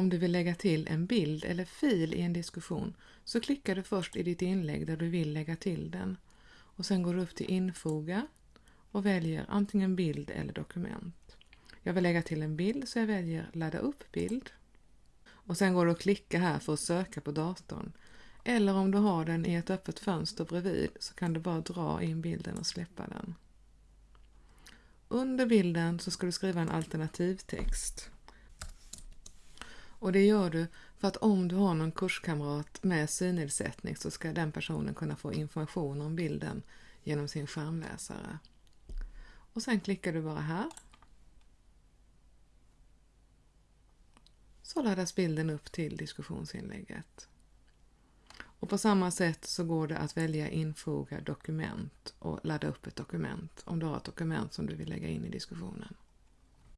om du vill lägga till en bild eller fil i en diskussion så klickar du först i ditt inlägg där du vill lägga till den och sen går du upp till infoga och väljer antingen bild eller dokument. Jag vill lägga till en bild så jag väljer ladda upp bild. Och sen går du att klicka här för att söka på datorn. Eller om du har den i ett öppet fönster bredvid så kan du bara dra in bilden och släppa den. Under bilden så ska du skriva en alternativtext. Och det gör du för att om du har någon kurskamrat med synnedsättning så ska den personen kunna få information om bilden genom sin skärmläsare. Och sen klickar du bara här. Så laddas bilden upp till diskussionsinlägget. Och på samma sätt så går det att välja infoga dokument och ladda upp ett dokument om du har ett dokument som du vill lägga in i diskussionen.